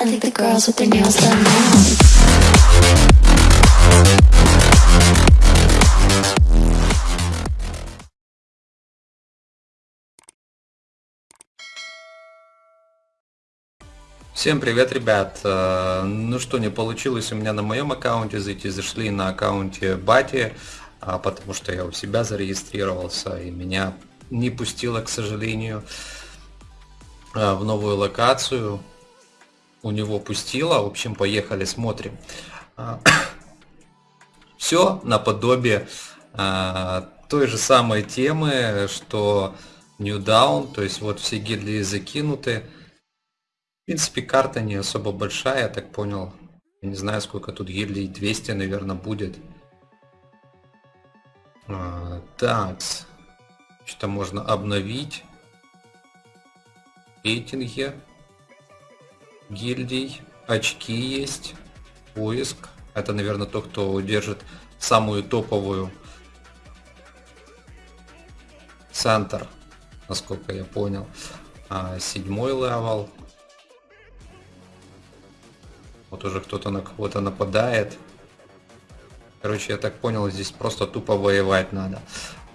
I think the girls with their nails done now. Всем привет, ребят! Э, Ну что, не получилось у меня на моем аккаунте зайти, зашли на аккаунте Бати, а, потому что я у себя зарегистрировался и меня не пустило, к сожалению, э, в новую локацию. У него пустило, в общем, поехали, смотрим. Все наподобие э, той же самой темы, что New Down, то есть вот все гильдии закинуты. В принципе, карта не особо большая, я так понял. Я не знаю, сколько тут гильдий, 200, наверное, будет. А, так, что-то можно обновить. Рейтинги гильдий, очки есть, поиск. Это, наверное, тот, кто удержит самую топовую центр, насколько я понял. А, седьмой level. Вот уже кто-то на кого-то нападает. Короче, я так понял, здесь просто тупо воевать надо.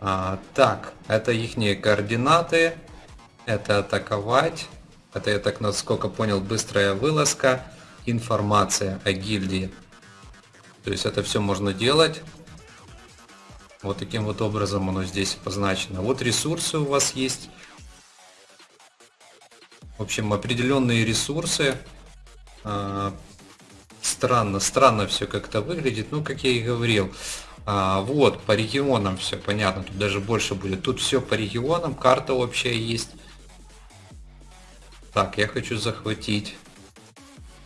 А, так, это их координаты. Это атаковать. Это, я так насколько понял, быстрая вылазка. Информация о гильдии. То есть это все можно делать. Вот таким вот образом оно здесь обозначено. Вот ресурсы у вас есть. В общем, определенные ресурсы. А, странно, странно все как-то выглядит. Ну, как я и говорил. А, вот, по регионам все понятно. Тут даже больше будет. Тут все по регионам. Карта вообще есть. Так, я хочу захватить.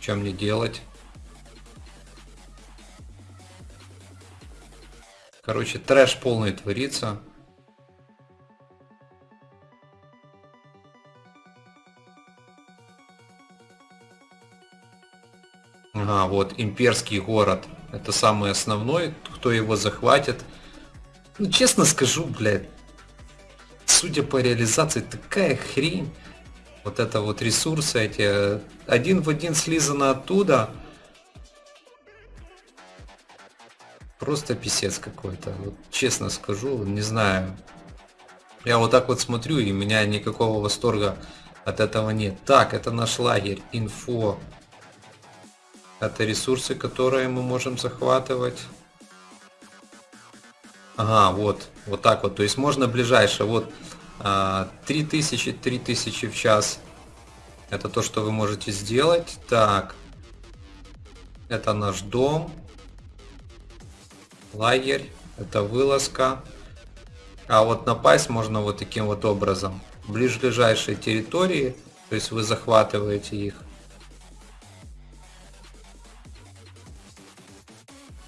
Что мне делать? Короче, трэш полный творится. Ага, вот имперский город. Это самый основной, кто его захватит. Ну, честно скажу, блядь, судя по реализации, такая хрень. Вот это вот ресурсы эти, один в один слизано оттуда. Просто писец какой-то. Вот, честно скажу, не знаю. Я вот так вот смотрю, и у меня никакого восторга от этого нет. Так, это наш лагерь, инфо. Это ресурсы, которые мы можем захватывать. Ага, вот, вот так вот. То есть можно ближайшее. Вот 3000, 3000 в час. Это то, что вы можете сделать. Так. Это наш дом. Лагерь. Это вылазка. А вот напасть можно вот таким вот образом. Ближайшие территории. То есть вы захватываете их.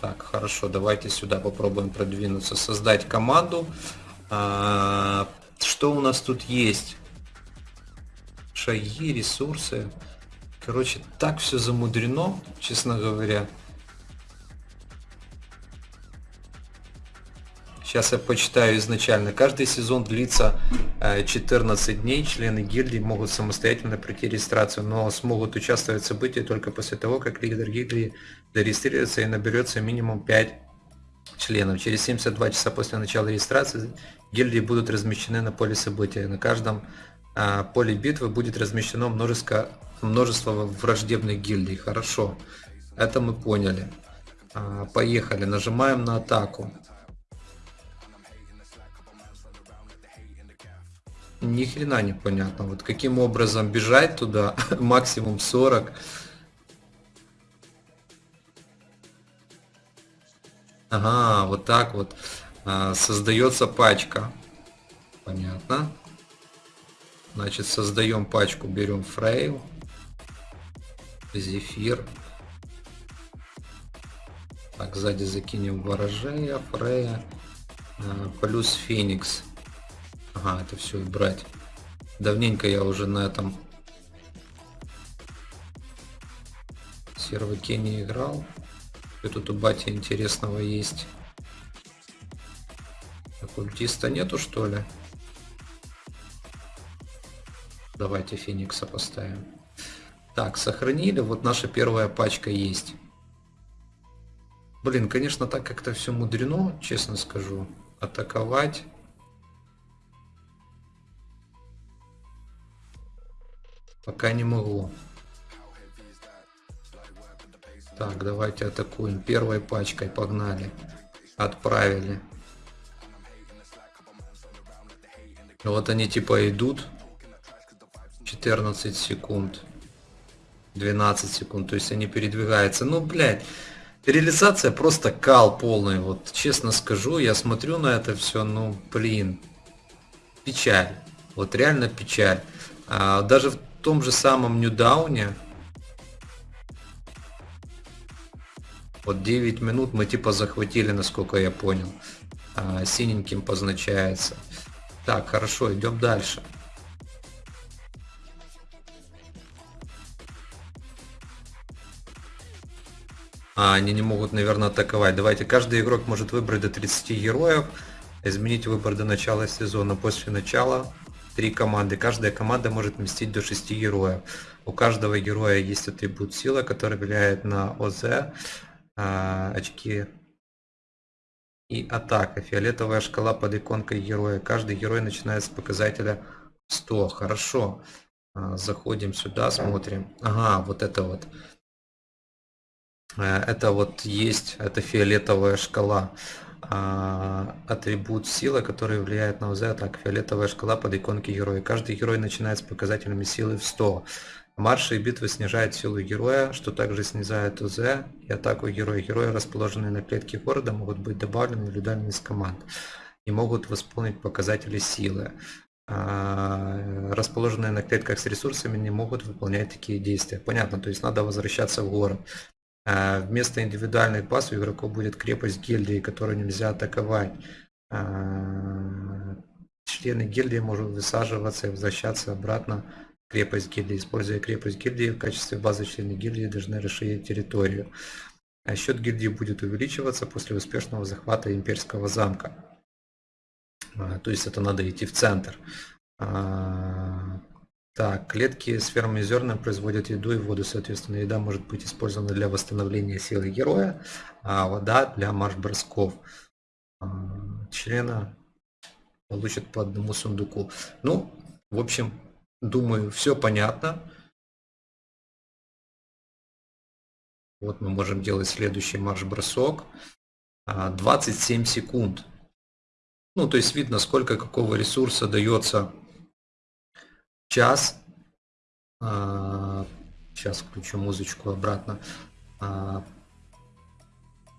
Так, хорошо, давайте сюда попробуем продвинуться, создать команду. Что у нас тут есть? Шаги, ресурсы. Короче, так все замудрено, честно говоря. Сейчас я почитаю изначально. Каждый сезон длится 14 э, дней. Члены гильдии могут самостоятельно пройти регистрацию, но смогут участвовать в событии только после того, как лидер гильдии зарегистрируется и наберется минимум 5 членов. Через 72 часа после начала регистрации гильдии будут размещены на поле события. На каждом а, поле битвы будет размещено множество, множество враждебных гильдий. Хорошо, это мы поняли. А, поехали, нажимаем на атаку. Ни хрена не понятно. Вот каким образом бежать туда, максимум 40. Ага, вот так вот а, создается пачка. Понятно. Значит, создаем пачку, берем фрейл, зефир. Так, сзади закинем ворожея, фрея, а, плюс феникс. Ага, это все убрать. Давненько я уже на этом серваке не играл. Что тут у бати интересного есть? Оккультиста нету что ли? Давайте Феникса поставим. Так, сохранили. Вот наша первая пачка есть. Блин, конечно, так как-то все мудрено, честно скажу. Атаковать. Пока не могу. Так, давайте атакуем. Первой пачкой погнали. Отправили. Вот они типа идут. 14 секунд. 12 секунд. То есть они передвигаются. Ну, блядь. Реализация просто кал полный. Вот честно скажу, я смотрю на это все, ну, блин. Печаль. Вот реально печаль. А, даже в том же самом Ньюдауне. Вот 9 минут мы типа захватили, насколько я понял. А, синеньким позначается. Так, хорошо, идем дальше. А, они не могут, наверное, атаковать. Давайте, каждый игрок может выбрать до 30 героев. Изменить выбор до начала сезона. После начала три команды. Каждая команда может вместить до 6 героев. У каждого героя есть атрибут сила, который влияет на ОЗ, а, очки и атака. Фиолетовая шкала под иконкой героя. Каждый герой начинает с показателя 100. Хорошо. А, заходим сюда, смотрим. Ага, вот это вот. Э, это вот есть, это фиолетовая шкала. А, атрибут сила, который влияет на ОЗ, так, фиолетовая шкала под иконки героя. Каждый герой начинает с показателями силы в 100. Марши и битвы снижают силу героя, что также снижает УЗ и атаку героя. Герои, расположенные на клетке города, могут быть добавлены индивидуально из команд и могут восполнить показатели силы. А, расположенные на клетках с ресурсами не могут выполнять такие действия. Понятно, то есть надо возвращаться в город. А, вместо индивидуальных баз у игроков будет крепость гильдии, которую нельзя атаковать. А, члены гильдии могут высаживаться и возвращаться обратно крепость гильдии. Используя крепость гильдии в качестве базы члены гильдии должны расширить территорию. А счет гильдии будет увеличиваться после успешного захвата имперского замка. А, то есть это надо идти в центр. А, так, клетки с фермой зерна производят еду и воду, соответственно, еда может быть использована для восстановления силы героя, а вода для марш-бросков. А, члена получат по одному сундуку. Ну, в общем, Думаю, все понятно. Вот мы можем делать следующий марш-бросок. 27 а, секунд. Ну, то есть видно, сколько какого ресурса дается час. Сейчас а, включу музычку обратно. А,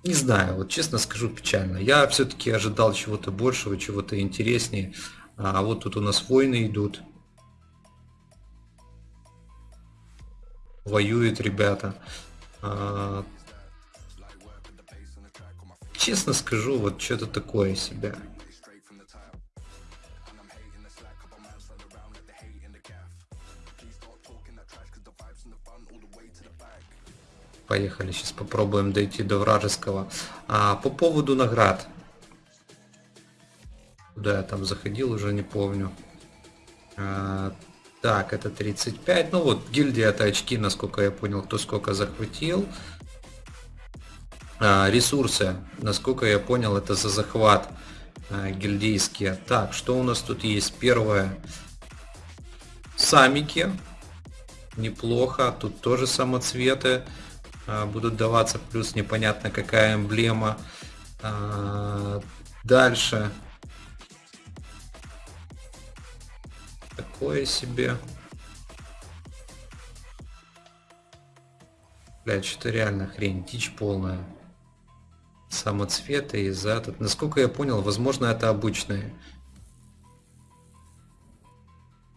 не знаю, вот честно скажу печально. Я все-таки ожидал чего-то большего, чего-то интереснее. А вот тут у нас войны идут. Воюют ребята. А, честно скажу, вот что-то такое себя. Поехали, сейчас попробуем дойти до вражеского. А, по поводу наград. Куда я там заходил, уже не помню. А, так, это 35. Ну вот, гильдия это очки, насколько я понял, кто сколько захватил. А, ресурсы, насколько я понял, это за захват а, гильдейские. Так, что у нас тут есть? Первое. Самики. Неплохо. Тут тоже самоцветы а, будут даваться. Плюс непонятно какая эмблема. А, дальше. Такое себе. Блять, что-то реально хрень, дичь полная. Самоцветы из за этот. Насколько я понял, возможно это обычные.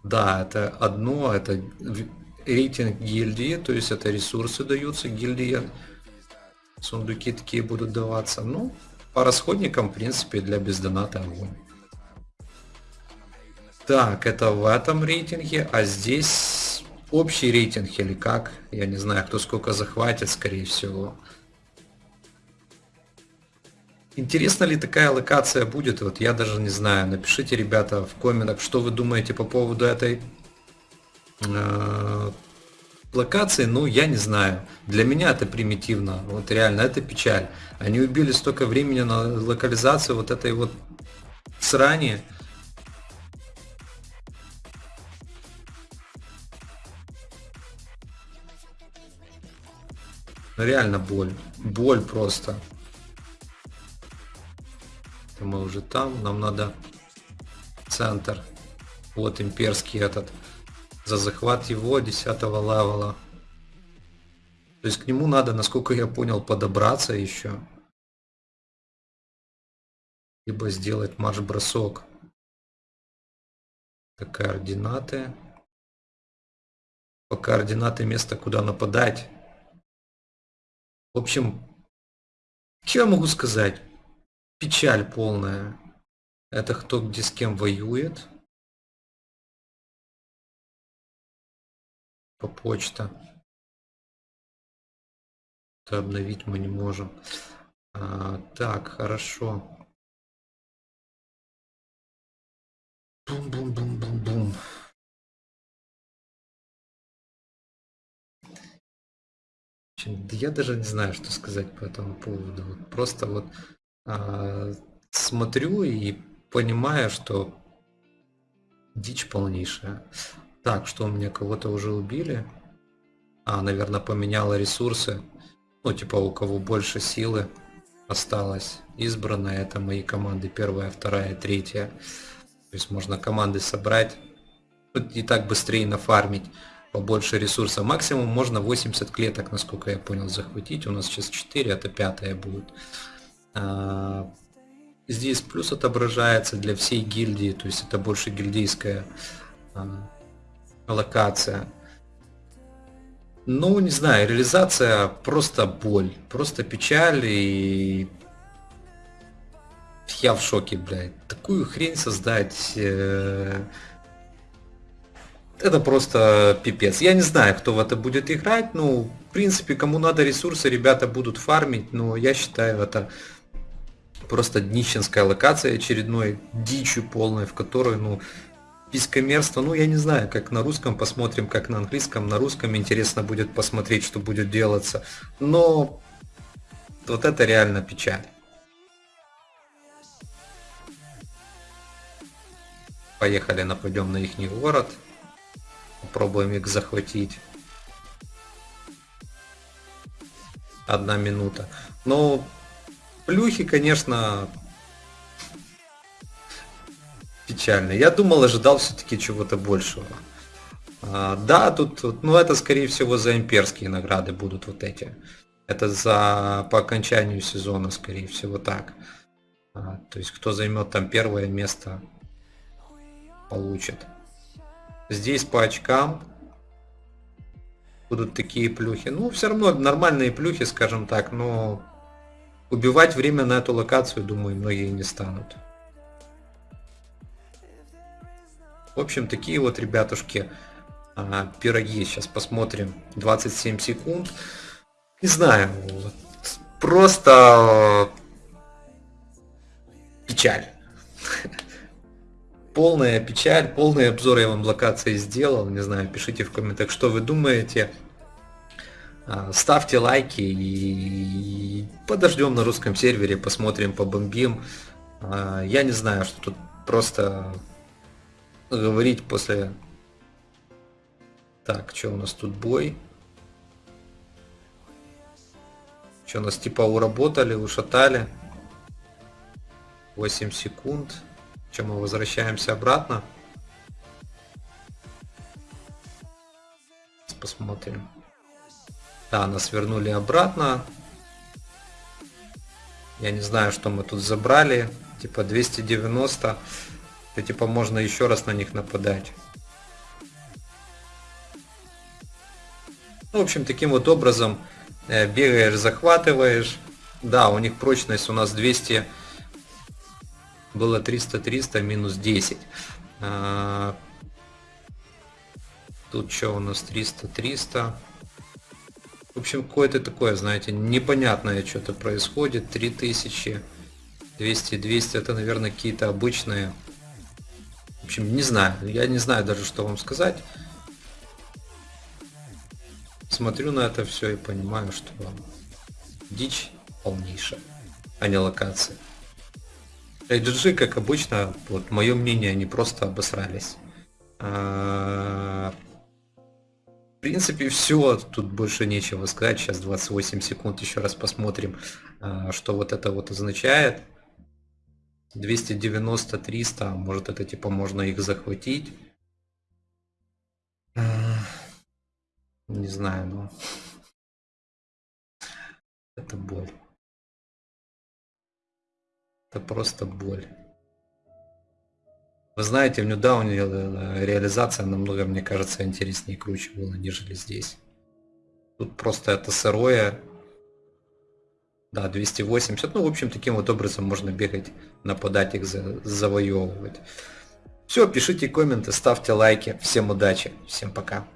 Да, это одно, это рейтинг гильдии, то есть это ресурсы даются гильдии. Сундуки такие будут даваться. Ну, по расходникам, в принципе, для бездоната огонь. Так, это в этом рейтинге, а здесь общий рейтинг или как? Я не знаю, кто сколько захватит, скорее всего. Интересно ли такая локация будет? Вот я даже не знаю. Напишите, ребята, в комментах, что вы думаете по поводу этой э, локации, ну, я не знаю. Для меня это примитивно. Вот реально, это печаль. Они убили столько времени на локализацию вот этой вот срани. Реально боль. Боль просто. Это мы уже там. Нам надо центр. Вот имперский этот. За захват его 10 левела. То есть к нему надо, насколько я понял, подобраться еще. Либо сделать марш-бросок. Координаты. По координаты места, куда нападать. В общем, что я могу сказать? Печаль полная. Это кто где с кем воюет. По почта. Это обновить мы не можем. А, так, хорошо. Бум-бум-бум-бум-бум. Я даже не знаю, что сказать по этому поводу. Просто вот а, смотрю и понимаю, что дичь полнейшая. Так, что у меня кого-то уже убили? А, наверное, поменяла ресурсы. Ну, типа, у кого больше силы осталось. Избранная это мои команды. Первая, вторая, третья. То есть можно команды собрать. И так быстрее нафармить побольше ресурса. Максимум можно 80 клеток, насколько я понял, захватить. У нас сейчас 4, это пятая будет. А, здесь плюс отображается для всей гильдии, то есть это больше гильдейская а, локация. Ну, не знаю, реализация просто боль, просто печаль и я в шоке, блядь. Такую хрень создать... Э это просто пипец. Я не знаю, кто в это будет играть, ну, в принципе, кому надо ресурсы, ребята будут фармить, но я считаю, это просто днищенская локация очередной дичью полной, в которой, ну, пискомерство, ну, я не знаю, как на русском, посмотрим, как на английском, на русском интересно будет посмотреть, что будет делаться, но вот это реально печаль. Поехали, нападем на их город. Попробуем их захватить. Одна минута. Ну, плюхи, конечно, печально. Я думал, ожидал все-таки чего-то большего. А, да, тут, ну это скорее всего за имперские награды будут вот эти. Это за по окончанию сезона, скорее всего, так. А, то есть кто займет там первое место, получит. Здесь по очкам будут такие плюхи. Ну, все равно нормальные плюхи, скажем так, но убивать время на эту локацию, думаю, многие не станут. В общем, такие вот, ребятушки, а, пироги. Сейчас посмотрим. 27 секунд. Не знаю, вот, просто печаль. полная печаль, полный обзор я вам локации сделал. Не знаю, пишите в комментах, что вы думаете. А, ставьте лайки и подождем на русском сервере, посмотрим, побомбим. А, я не знаю, что тут просто говорить после... Так, что у нас тут бой? Что нас типа уработали, ушатали? 8 секунд. Чем мы возвращаемся обратно. Посмотрим. Да, нас вернули обратно. Я не знаю, что мы тут забрали. Типа 290. И типа можно еще раз на них нападать. Ну, в общем, таким вот образом э, бегаешь, захватываешь. Да, у них прочность у нас 200 было 300-300 минус 10. А, тут что у нас 300-300. В общем, какое-то такое, знаете, непонятное что-то происходит. 3000, 200-200, это, наверное, какие-то обычные. В общем, не знаю. Я не знаю даже, что вам сказать. смотрю на это все и понимаю, что дичь полнейшая, а не локация. HG, как обычно, вот мое мнение, они просто обосрались. А, в принципе, все, тут больше нечего сказать. Сейчас 28 секунд, еще раз посмотрим, а, что вот это вот означает. 290, 300, может это типа можно их захватить. А, не знаю, но это боль. Это просто боль. Вы знаете, в Ньюдауне э, реализация намного, мне кажется, интереснее и круче была, нежели здесь. Тут просто это сырое. Да, 280. Ну, в общем, таким вот образом можно бегать, нападать их, за, завоевывать. Все, пишите комменты, ставьте лайки. Всем удачи, всем пока.